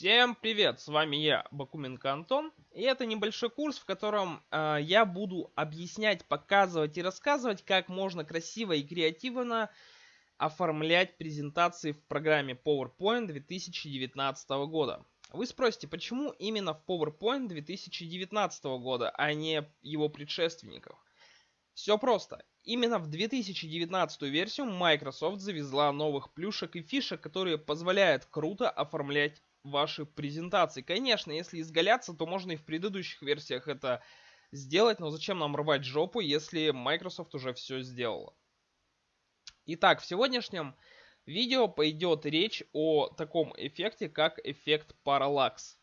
Всем привет, с вами я, Бакуменко Антон, и это небольшой курс, в котором э, я буду объяснять, показывать и рассказывать, как можно красиво и креативно оформлять презентации в программе PowerPoint 2019 года. Вы спросите, почему именно в PowerPoint 2019 года, а не его предшественников? Все просто. Именно в 2019 версию Microsoft завезла новых плюшек и фишек, которые позволяют круто оформлять ваши презентации. Конечно, если изгаляться, то можно и в предыдущих версиях это сделать, но зачем нам рвать жопу, если Microsoft уже все сделала. Итак, в сегодняшнем видео пойдет речь о таком эффекте, как эффект параллакс.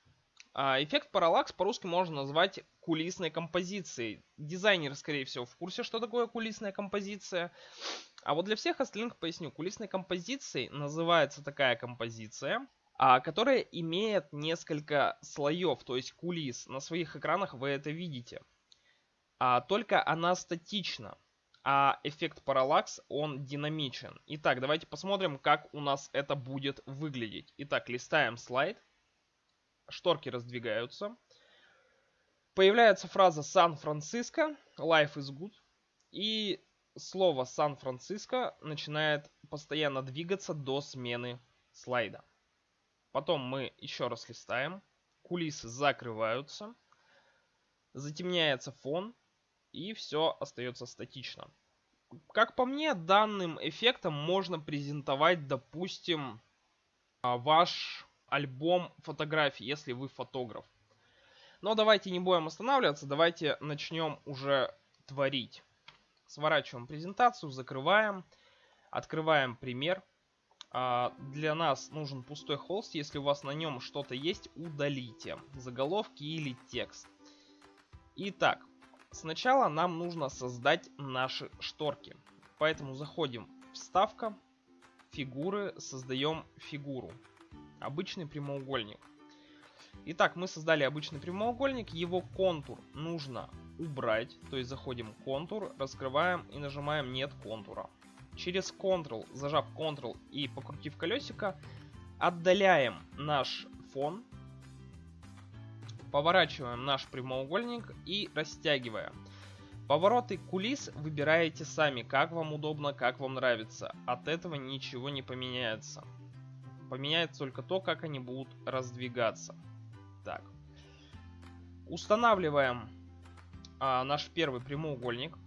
Эффект параллакс по-русски можно назвать кулисной композицией. Дизайнер, скорее всего, в курсе, что такое кулисная композиция. А вот для всех остальных поясню. Кулисной композицией называется такая композиция, которая имеет несколько слоев, то есть кулис. На своих экранах вы это видите. А, только она статична, а эффект параллакс, он динамичен. Итак, давайте посмотрим, как у нас это будет выглядеть. Итак, листаем слайд. Шторки раздвигаются. Появляется фраза Сан-Франциско, life is good. И слово Сан-Франциско начинает постоянно двигаться до смены слайда. Потом мы еще раз листаем. Кулисы закрываются. Затемняется фон. И все остается статично. Как по мне, данным эффектом можно презентовать, допустим, а, ваш альбом фотографий, если вы фотограф. Но давайте не будем останавливаться, давайте начнем уже творить. Сворачиваем презентацию, закрываем, открываем пример. А, для нас нужен пустой холст. Если у вас на нем что-то есть, удалите. Заголовки или текст. Итак, сначала нам нужно создать наши шторки. Поэтому заходим вставка, фигуры, создаем фигуру. Обычный прямоугольник. Итак, мы создали обычный прямоугольник. Его контур нужно убрать. То есть заходим в контур, раскрываем и нажимаем нет контура. Через Ctrl, зажав Ctrl и покрутив колесико, отдаляем наш фон, поворачиваем наш прямоугольник и растягиваем. Повороты кулис выбираете сами, как вам удобно, как вам нравится. От этого ничего не поменяется. Поменяется только то, как они будут раздвигаться. Так. Устанавливаем а, наш первый прямоугольник.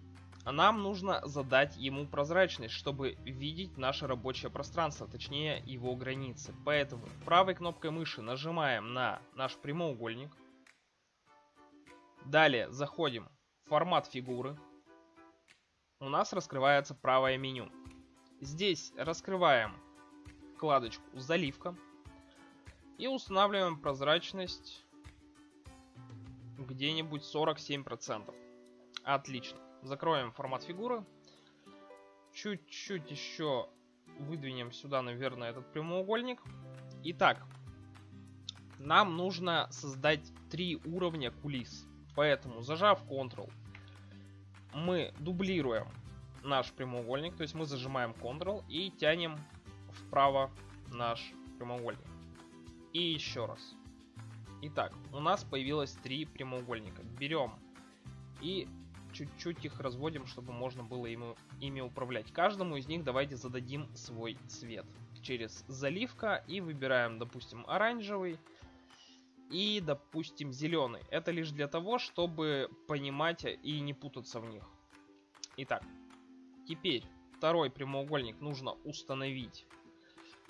Нам нужно задать ему прозрачность, чтобы видеть наше рабочее пространство, точнее его границы. Поэтому правой кнопкой мыши нажимаем на наш прямоугольник. Далее заходим в формат фигуры. У нас раскрывается правое меню. Здесь раскрываем вкладочку «Заливка» и устанавливаем прозрачность где-нибудь 47%. Отлично. Закроем формат фигуры. Чуть-чуть еще выдвинем сюда, наверное, этот прямоугольник. Итак, нам нужно создать три уровня кулис. Поэтому, зажав Ctrl, мы дублируем наш прямоугольник. То есть мы зажимаем Ctrl и тянем вправо наш прямоугольник. И еще раз. Итак, у нас появилось три прямоугольника. Берем и чуть-чуть их разводим, чтобы можно было ему, ими управлять. Каждому из них давайте зададим свой цвет. Через заливка и выбираем, допустим, оранжевый и, допустим, зеленый. Это лишь для того, чтобы понимать и не путаться в них. Итак, теперь второй прямоугольник нужно установить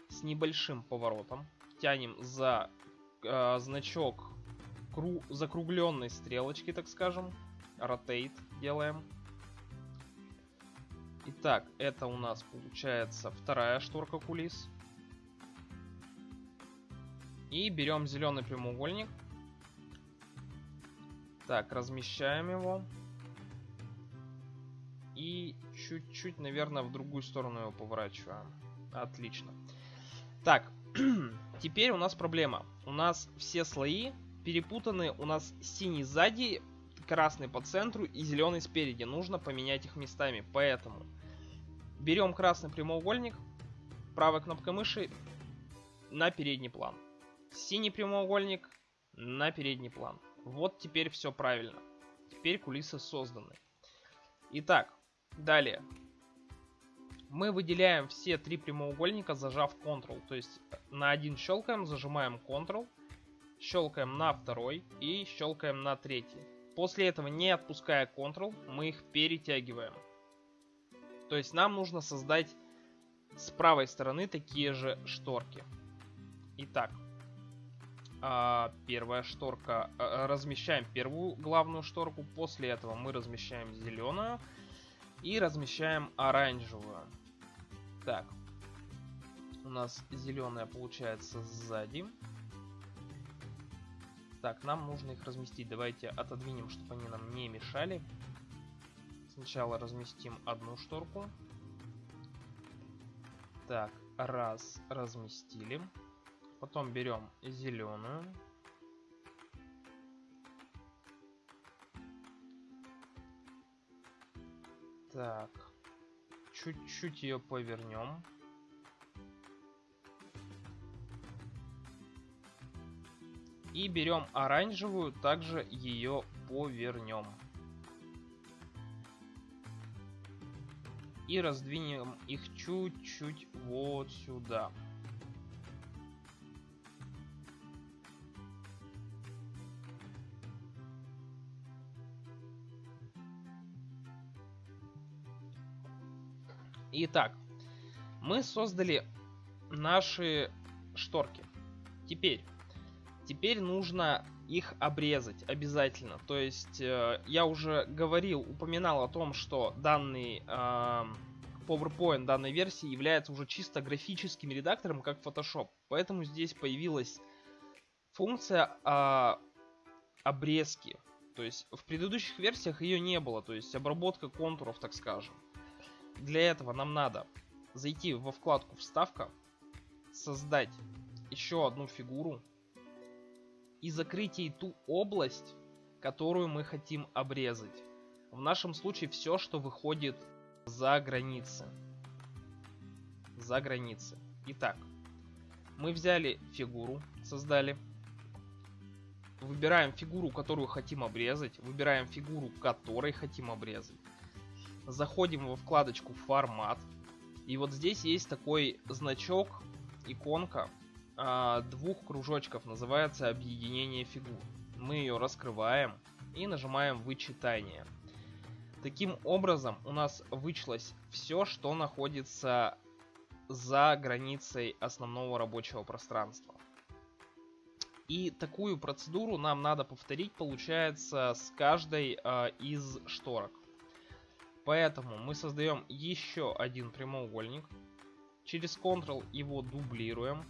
с небольшим поворотом. Тянем за э, значок кру закругленной стрелочки, так скажем. Rotate делаем. Итак, это у нас получается вторая шторка кулис. И берем зеленый прямоугольник. Так, размещаем его. И чуть-чуть, наверное, в другую сторону его поворачиваем. Отлично. Так, теперь у нас проблема. У нас все слои перепутаны. У нас синий сзади, красный по центру и зеленый спереди. Нужно поменять их местами. Поэтому берем красный прямоугольник, правой кнопкой мыши на передний план. Синий прямоугольник на передний план. Вот теперь все правильно. Теперь кулисы созданы. Итак, далее. Мы выделяем все три прямоугольника, зажав Ctrl. То есть на один щелкаем, зажимаем Ctrl, щелкаем на второй и щелкаем на третий. После этого, не отпуская Ctrl, мы их перетягиваем. То есть нам нужно создать с правой стороны такие же шторки. Итак, а, первая шторка, а, размещаем первую главную шторку, после этого мы размещаем зеленую и размещаем оранжевую. Так, у нас зеленая получается сзади. Так, нам нужно их разместить. Давайте отодвинем, чтобы они нам не мешали. Сначала разместим одну шторку. Так, раз, разместили. Потом берем зеленую. Так, чуть-чуть ее повернем. И берем оранжевую, также ее повернем. И раздвинем их чуть-чуть вот сюда. Итак, мы создали наши шторки. Теперь, теперь нужно их обрезать обязательно. То есть, э, я уже говорил, упоминал о том, что данный э, PowerPoint данной версии является уже чисто графическим редактором, как Photoshop. Поэтому здесь появилась функция э, обрезки. То есть, в предыдущих версиях ее не было. То есть, обработка контуров, так скажем. Для этого нам надо зайти во вкладку «Вставка», создать еще одну фигуру и закрыть ей ту область, которую мы хотим обрезать. В нашем случае все, что выходит за границы. За границы. Итак, мы взяли фигуру, создали. Выбираем фигуру, которую хотим обрезать. Выбираем фигуру, которой хотим обрезать заходим во вкладочку формат. И вот здесь есть такой значок, иконка э, двух кружочков, называется объединение фигур. Мы ее раскрываем и нажимаем вычитание. Таким образом у нас вычлось все, что находится за границей основного рабочего пространства. И такую процедуру нам надо повторить, получается, с каждой э, из шторок. Поэтому мы создаем еще один прямоугольник. Через Ctrl его дублируем,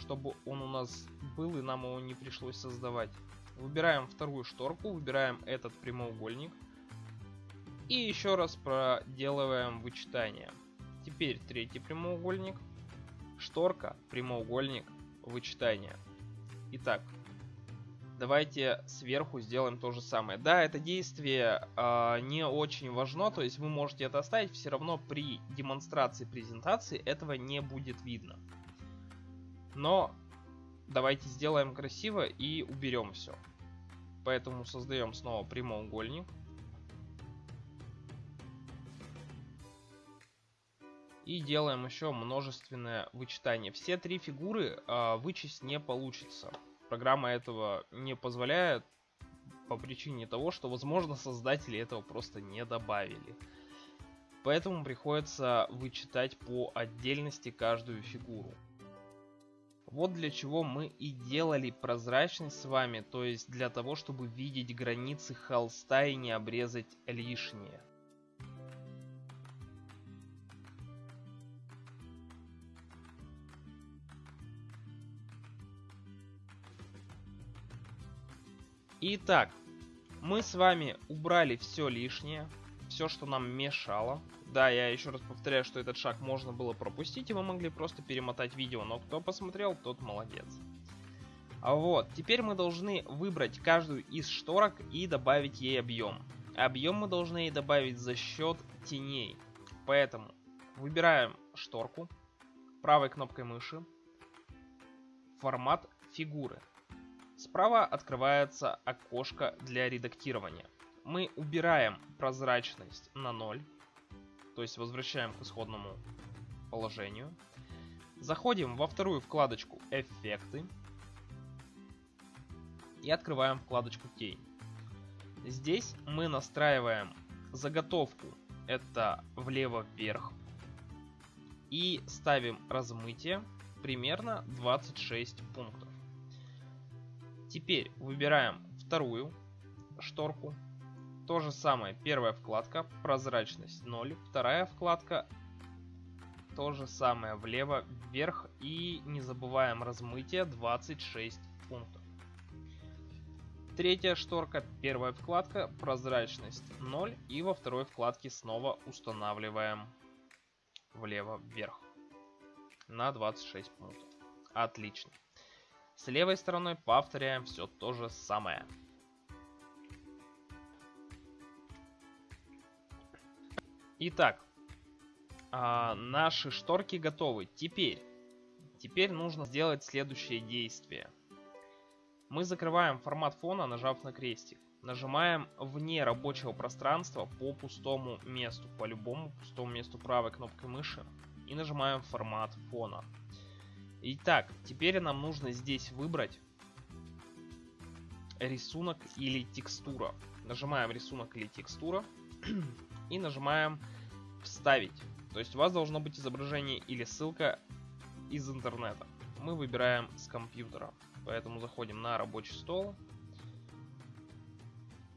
чтобы он у нас был и нам его не пришлось создавать. Выбираем вторую шторку, выбираем этот прямоугольник. И еще раз проделываем вычитание. Теперь третий прямоугольник. Шторка, прямоугольник, вычитание. Итак, Давайте сверху сделаем то же самое. Да, это действие э, не очень важно, то есть вы можете это оставить, все равно при демонстрации презентации этого не будет видно. Но давайте сделаем красиво и уберем все. Поэтому создаем снова прямоугольник. И делаем еще множественное вычитание. Все три фигуры э, вычесть не получится программа этого не позволяет по причине того, что, возможно, создатели этого просто не добавили. Поэтому приходится вычитать по отдельности каждую фигуру. Вот для чего мы и делали прозрачность с вами, то есть для того, чтобы видеть границы холста и не обрезать лишнее. Итак, мы с вами убрали все лишнее, все, что нам мешало. Да, я еще раз повторяю, что этот шаг можно было пропустить, и вы могли просто перемотать видео, но кто посмотрел, тот молодец. А вот, теперь мы должны выбрать каждую из шторок и добавить ей объем. Объем мы должны ей добавить за счет теней. Поэтому выбираем шторку правой кнопкой мыши, формат фигуры. Справа открывается окошко для редактирования. Мы убираем прозрачность на 0, то есть возвращаем к исходному положению. Заходим во вторую вкладочку «Эффекты» и открываем вкладочку «Тень». Здесь мы настраиваем заготовку, это влево-вверх, и ставим размытие примерно 26 пунктов. Теперь выбираем вторую шторку. То же самое, первая вкладка, прозрачность 0, вторая вкладка, то же самое, влево, вверх и не забываем размытие 26 пунктов. Третья шторка, первая вкладка, прозрачность 0 и во второй вкладке снова устанавливаем влево, вверх на 26 пунктов. Отлично. С левой стороной повторяем все то же самое. Итак, а, наши шторки готовы. Теперь, теперь нужно сделать следующее действие. Мы закрываем формат фона, нажав на крестик. Нажимаем вне рабочего пространства по пустому месту, по любому пустому месту правой кнопкой мыши. И нажимаем формат фона. Итак, теперь нам нужно здесь выбрать рисунок или текстура. Нажимаем рисунок или текстура и нажимаем вставить. То есть у вас должно быть изображение или ссылка из интернета. Мы выбираем с компьютера. Поэтому заходим на рабочий стол.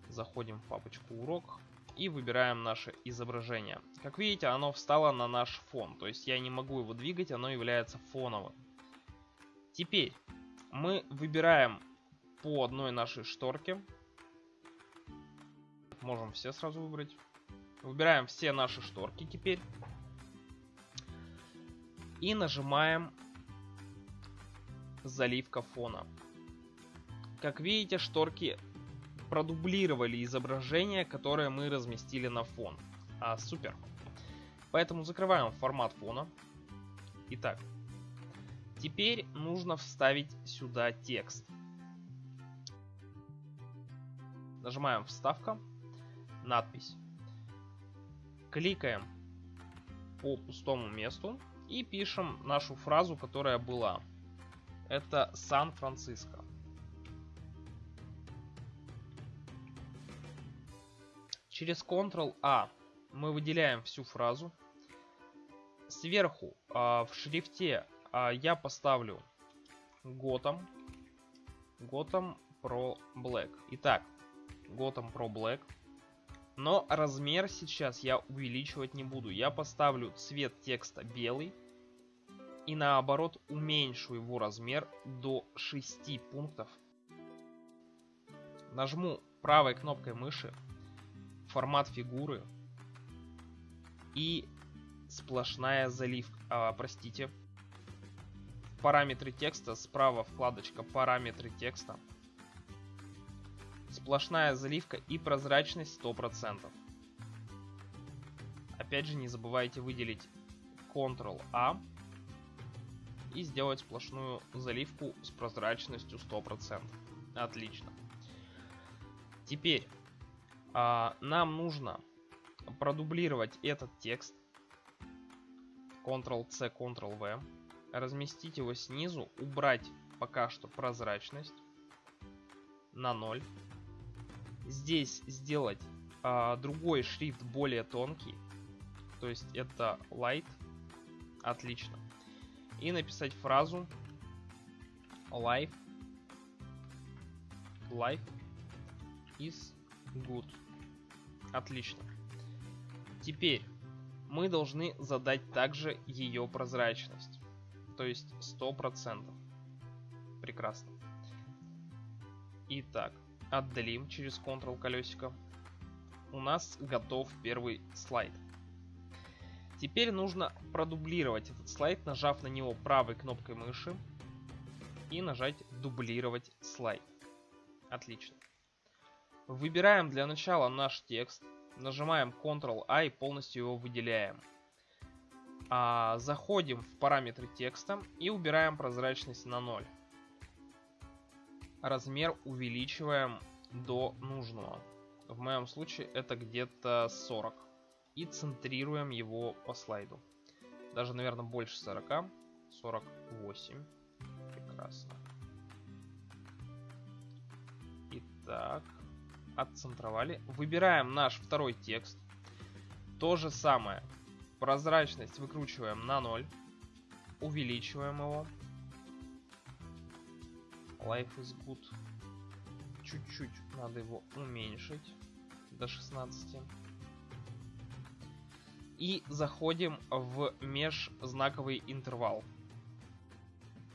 Заходим в папочку урок и выбираем наше изображение. Как видите, оно встало на наш фон. То есть я не могу его двигать, оно является фоновым. Теперь мы выбираем по одной нашей шторке. Можем все сразу выбрать. Выбираем все наши шторки теперь. И нажимаем заливка фона. Как видите, шторки продублировали изображение, которое мы разместили на фон. А, супер. Поэтому закрываем формат фона. Итак, Теперь нужно вставить сюда текст. Нажимаем «Вставка», надпись. Кликаем по пустому месту и пишем нашу фразу, которая была. Это Сан-Франциско. Через Ctrl-A мы выделяем всю фразу. Сверху э, в шрифте а я поставлю Gotham. Gotham Pro Black. Итак, Gotham Pro Black. Но размер сейчас я увеличивать не буду. Я поставлю цвет текста белый. И наоборот уменьшу его размер до 6 пунктов. Нажму правой кнопкой мыши формат фигуры и сплошная заливка, а, простите, параметры текста, справа вкладочка параметры текста. Сплошная заливка и прозрачность 100%. Опять же не забывайте выделить Ctrl-A и сделать сплошную заливку с прозрачностью 100%. Отлично. Теперь а, нам нужно продублировать этот текст. Ctrl-C, Ctrl-V разместить его снизу, убрать пока что прозрачность на 0. Здесь сделать а, другой шрифт более тонкий, то есть это light, отлично. И написать фразу life, life is good, отлично. Теперь мы должны задать также ее прозрачность. То есть 100%. Прекрасно. Итак, отдалим через Ctrl колесико. У нас готов первый слайд. Теперь нужно продублировать этот слайд, нажав на него правой кнопкой мыши и нажать «Дублировать слайд». Отлично. Выбираем для начала наш текст, нажимаем Ctrl-A и полностью его выделяем а, заходим в параметры текста и убираем прозрачность на 0. Размер увеличиваем до нужного. В моем случае это где-то 40. И центрируем его по слайду. Даже, наверное, больше 40. 48. Прекрасно. Итак, отцентровали. Выбираем наш второй текст. То же самое. Прозрачность выкручиваем на 0. Увеличиваем его. Life is good. Чуть-чуть надо его уменьшить до 16. И заходим в межзнаковый интервал.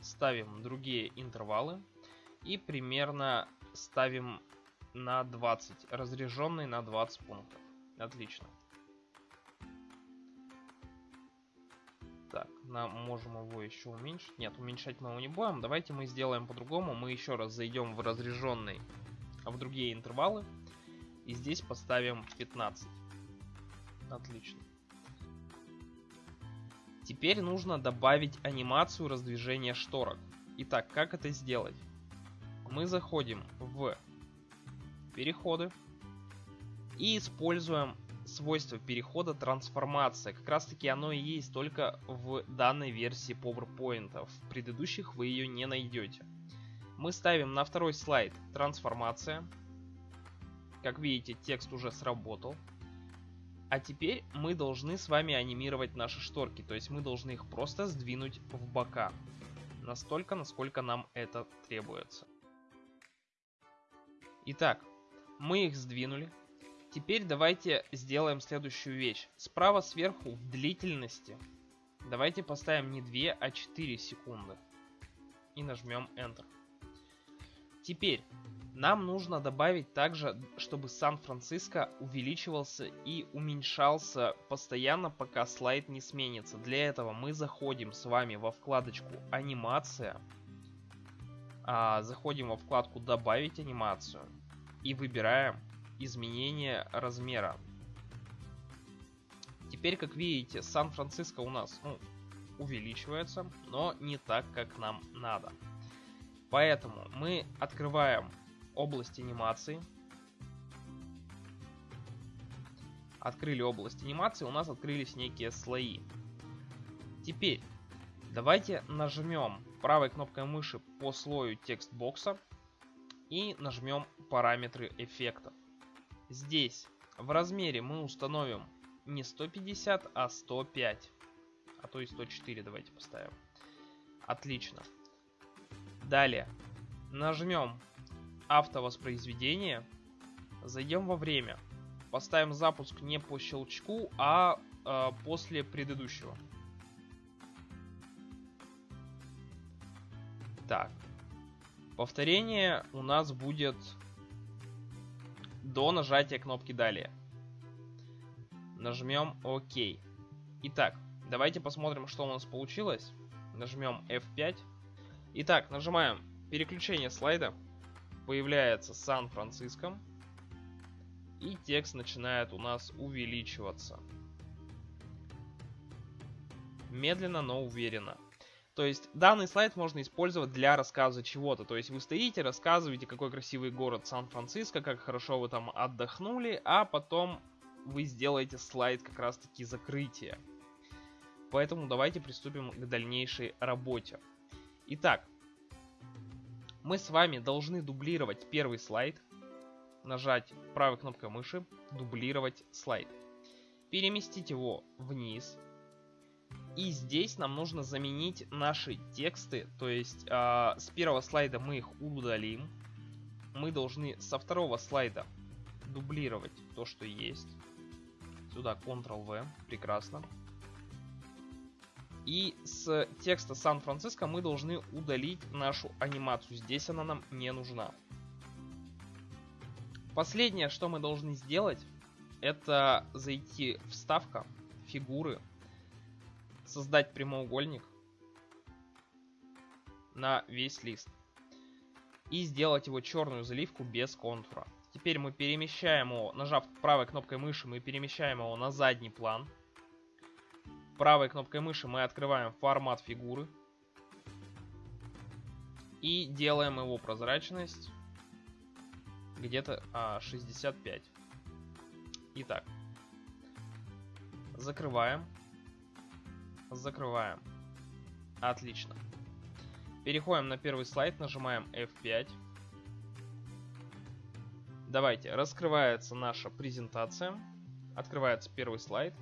Ставим другие интервалы. И примерно ставим на 20. Разряженный на 20 пунктов. Отлично. Так, нам можем его еще уменьшить. Нет, уменьшать мы его не будем. Давайте мы сделаем по-другому. Мы еще раз зайдем в разряженный, а в другие интервалы. И здесь поставим 15. Отлично. Теперь нужно добавить анимацию раздвижения шторок. Итак, как это сделать? Мы заходим в переходы и используем свойство перехода трансформация. Как раз таки оно и есть только в данной версии PowerPoint. В предыдущих вы ее не найдете. Мы ставим на второй слайд трансформация. Как видите, текст уже сработал. А теперь мы должны с вами анимировать наши шторки. То есть мы должны их просто сдвинуть в бока. Настолько, насколько нам это требуется. Итак, мы их сдвинули. Теперь давайте сделаем следующую вещь. Справа сверху в длительности давайте поставим не 2, а 4 секунды. И нажмем Enter. Теперь нам нужно добавить также, чтобы Сан-Франциско увеличивался и уменьшался постоянно, пока слайд не сменится. Для этого мы заходим с вами во вкладочку «Анимация», а, заходим во вкладку «Добавить анимацию» и выбираем изменение размера. Теперь, как видите, Сан-Франциско у нас ну, увеличивается, но не так, как нам надо. Поэтому мы открываем область анимации. Открыли область анимации, у нас открылись некие слои. Теперь давайте нажмем правой кнопкой мыши по слою текстбокса и нажмем параметры эффектов. Здесь в размере мы установим не 150, а 105. А то и 104 давайте поставим. Отлично. Далее нажмем автовоспроизведение. Зайдем во время. Поставим запуск не по щелчку, а э, после предыдущего. Так. Повторение у нас будет до нажатия кнопки «Далее». Нажмем ОК. Итак, давайте посмотрим, что у нас получилось. Нажмем F5. Итак, нажимаем переключение слайда. Появляется Сан-Франциско. И текст начинает у нас увеличиваться. Медленно, но уверенно. То есть данный слайд можно использовать для рассказа чего-то. То есть вы стоите, рассказываете, какой красивый город Сан-Франциско, как хорошо вы там отдохнули, а потом вы сделаете слайд как раз таки закрытия. Поэтому давайте приступим к дальнейшей работе. Итак, мы с вами должны дублировать первый слайд. Нажать правой кнопкой мыши, дублировать слайд. Переместить его вниз и здесь нам нужно заменить наши тексты, то есть э, с первого слайда мы их удалим. Мы должны со второго слайда дублировать то, что есть. Сюда Ctrl-V, прекрасно. И с текста Сан-Франциско мы должны удалить нашу анимацию. Здесь она нам не нужна. Последнее, что мы должны сделать, это зайти вставка, фигуры, создать прямоугольник на весь лист. И сделать его черную заливку без контура. Теперь мы перемещаем его, нажав правой кнопкой мыши, мы перемещаем его на задний план. Правой кнопкой мыши мы открываем формат фигуры. И делаем его прозрачность где-то а, 65. Итак, закрываем, закрываем. Отлично. Переходим на первый слайд, нажимаем F5. Давайте, раскрывается наша презентация. Открывается первый слайд.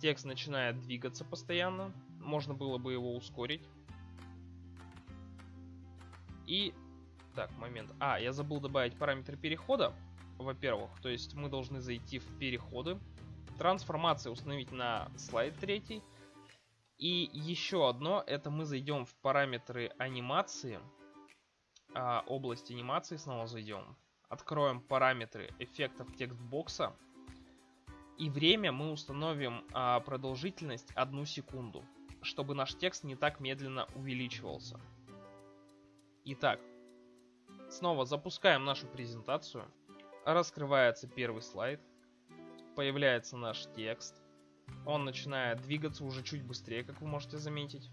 Текст начинает двигаться постоянно. Можно было бы его ускорить. И... Так, момент. А, я забыл добавить параметр перехода. Во-первых, то есть мы должны зайти в переходы. Трансформация установить на слайд третий. И еще одно, это мы зайдем в параметры анимации. А, область анимации снова зайдем. Откроем параметры эффектов текстбокса. И время мы установим а, продолжительность 1 секунду, чтобы наш текст не так медленно увеличивался. Итак, снова запускаем нашу презентацию. Раскрывается первый слайд. Появляется наш текст. Он начинает двигаться уже чуть быстрее, как вы можете заметить.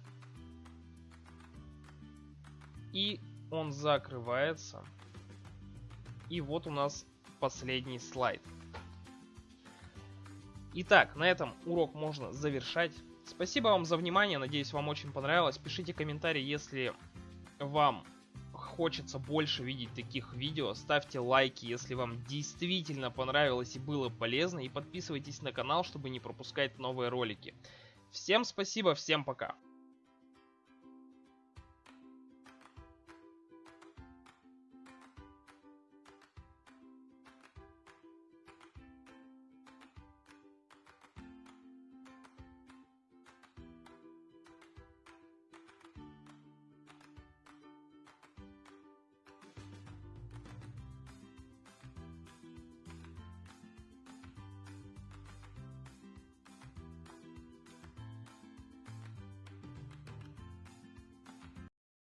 И он закрывается. И вот у нас последний слайд. Итак, на этом урок можно завершать. Спасибо вам за внимание, надеюсь вам очень понравилось. Пишите комментарии, если вам хочется больше видеть таких видео. Ставьте лайки, если вам действительно понравилось и было полезно. И подписывайтесь на канал, чтобы не пропускать новые ролики. Всем спасибо, всем пока.